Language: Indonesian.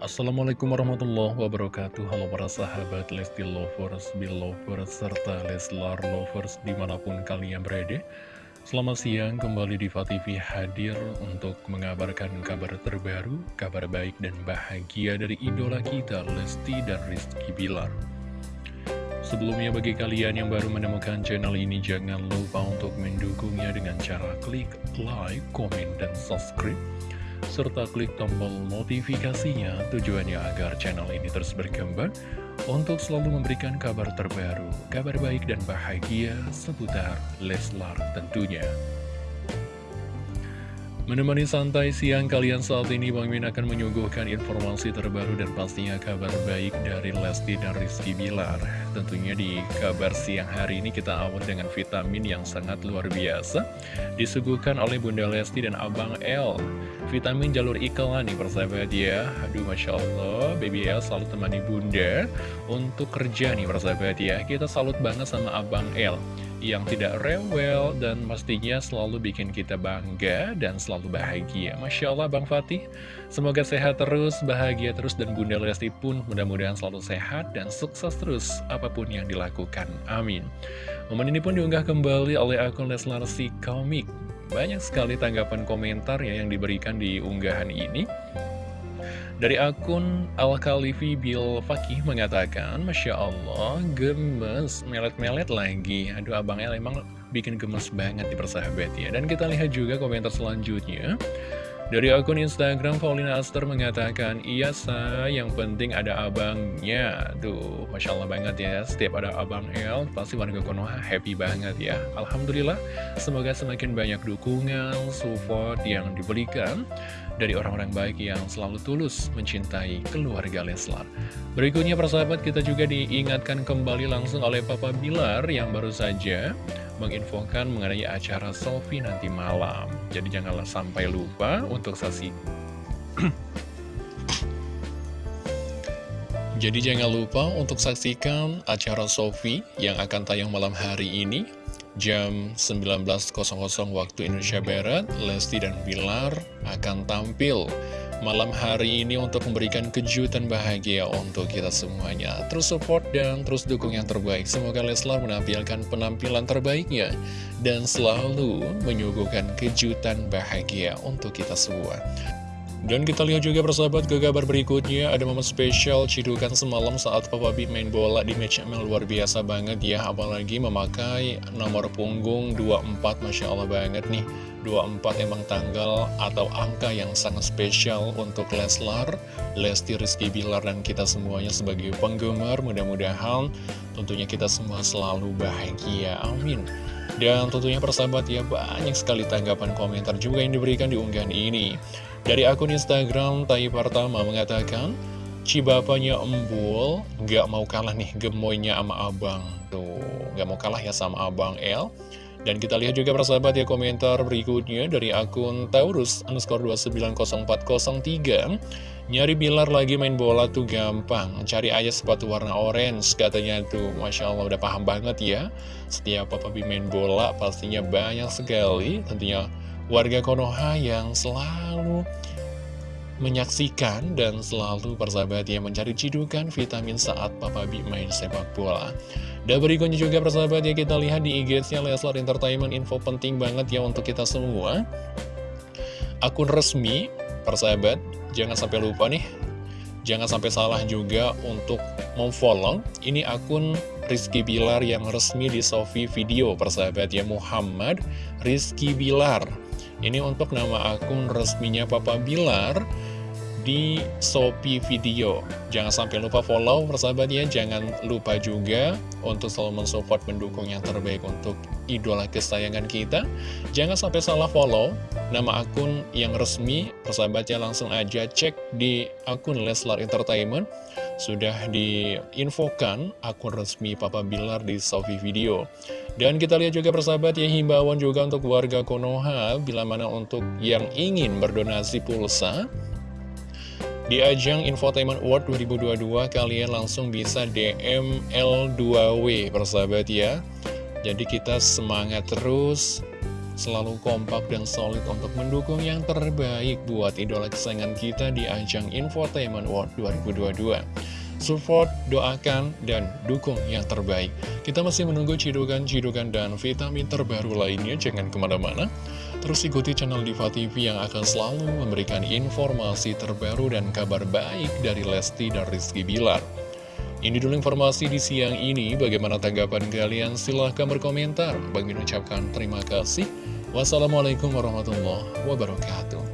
Assalamualaikum warahmatullahi wabarakatuh. Halo para sahabat Lesti Lovers, Belovers, serta Leslar Lovers di mana pun kalian berada. Selamat siang kembali di TV hadir untuk mengabarkan kabar terbaru, kabar baik dan bahagia dari idola kita Lesti dan Rizky Bilar. Sebelumnya bagi kalian yang baru menemukan channel ini jangan lupa untuk mendukungnya dengan cara klik like, komen, dan subscribe serta klik tombol notifikasinya tujuannya agar channel ini terus berkembang untuk selalu memberikan kabar terbaru, kabar baik dan bahagia seputar Leslar tentunya. Menemani santai siang kalian saat ini Bang Min akan menyuguhkan informasi terbaru dan pastinya kabar baik dari Lesti dan Rizky Bilar. Tentunya di kabar siang hari ini kita awal dengan vitamin yang sangat luar biasa Disuguhkan oleh Bunda Lesti dan Abang L Vitamin jalur iklan nih persahabat ya. Aduh Masya Allah. Baby L selalu temani Bunda. Untuk kerja nih persahabat ya. Kita salut banget sama Abang L yang tidak rewel dan pastinya selalu bikin kita bangga dan selalu bahagia. Masya Allah Bang Fatih, semoga sehat terus, bahagia terus, dan Bunda Lesti pun mudah-mudahan selalu sehat dan sukses terus apa pun yang dilakukan. Amin. Momen ini pun diunggah kembali oleh akun Leslar si Komik. Banyak sekali tanggapan komentar ya yang diberikan di unggahan ini. Dari akun Al-Khalifi Bil Fakih mengatakan, Masya Allah, gemes, melet-melet lagi. Aduh, Abang El emang bikin gemes banget di persahabat ya. Dan kita lihat juga komentar selanjutnya. Dari akun Instagram, Paulina Aster mengatakan, Iya sa, yang penting ada abangnya. Tuh, Masya Allah banget ya, setiap ada abang El, pasti warga Konoha happy banget ya. Alhamdulillah, semoga semakin banyak dukungan, support yang diberikan dari orang-orang baik yang selalu tulus mencintai keluarga Leslar. Berikutnya persahabat kita juga diingatkan kembali langsung oleh Papa Bilar yang baru saja menginfokan mengenai acara selfie nanti malam. Jadi janganlah sampai lupa untuk saksi. Jadi jangan lupa untuk saksikan acara Sofi yang akan tayang malam hari ini jam 19.00 waktu Indonesia Barat, Lesti dan Bilar akan tampil malam hari ini untuk memberikan kejutan bahagia untuk kita semuanya. Terus support dan terus dukung yang terbaik. Semoga Leslar menampilkan penampilan terbaiknya dan selalu menyuguhkan kejutan bahagia untuk kita semua. Dan kita lihat juga persahabat ke kabar berikutnya. Ada momen spesial cidukan semalam saat Papa B main bola di match ML luar biasa banget ya. Apalagi memakai nomor punggung 24 Masya Allah banget nih. 24 emang tanggal atau angka yang sangat spesial untuk Leslar Lesti Rizky Bilar dan kita semuanya sebagai penggemar. Mudah-mudahan tentunya kita semua selalu bahagia Amin. Dan tentunya persahabat ya banyak sekali tanggapan komentar juga yang diberikan di unggahan ini dari akun Instagram Tai Pertama mengatakan, Cibapanya embul, gak mau kalah nih gemoynya sama abang. Tuh, gak mau kalah ya sama abang L. Dan kita lihat juga persahabat ya komentar berikutnya dari akun Taurus underscore 290403 Nyari Bilar lagi main bola tuh gampang Cari aja sepatu warna orange katanya tuh Masya Allah udah paham banget ya Setiap Papa main bola pastinya banyak sekali Tentunya warga Konoha yang selalu menyaksikan dan selalu persahabat yang mencari cidukan vitamin saat Papa B main sepak bola. Dan berikutnya juga persahabat ya kita lihat di IG-nya Leslar Entertainment info penting banget ya untuk kita semua. Akun resmi persahabat, jangan sampai lupa nih. Jangan sampai salah juga untuk memfollow Ini akun Rizky Bilar yang resmi di Sofi Video persahabat ya Muhammad Rizky Bilar ini untuk nama akun resminya Papa Bilar di Shopee Video. Jangan sampai lupa follow persahabat ya, jangan lupa juga untuk selalu mensupport mendukung yang terbaik untuk idola kesayangan kita. Jangan sampai salah follow nama akun yang resmi, persahabatnya langsung aja cek di akun Leslar Entertainment. Sudah diinfokan akun resmi Papa Bilar di Sofi Video. Dan kita lihat juga persahabat ya himbauan juga untuk warga Konoha bila mana untuk yang ingin berdonasi pulsa di ajang Infotainment Award 2022 kalian langsung bisa DM L2W persahabat ya Jadi kita semangat terus selalu kompak dan solid untuk mendukung yang terbaik buat idola kesayangan kita di ajang Infotainment World 2022. Support, doakan, dan dukung yang terbaik. Kita masih menunggu cidukan-cidukan dan vitamin terbaru lainnya, jangan ke mana-mana. Terus ikuti channel Diva TV yang akan selalu memberikan informasi terbaru dan kabar baik dari Lesti dan Rizky Bilar. Ini dulu informasi di siang ini, bagaimana tanggapan kalian? Silahkan berkomentar. Bagi ucapkan terima kasih. Wassalamualaikum warahmatullahi wabarakatuh.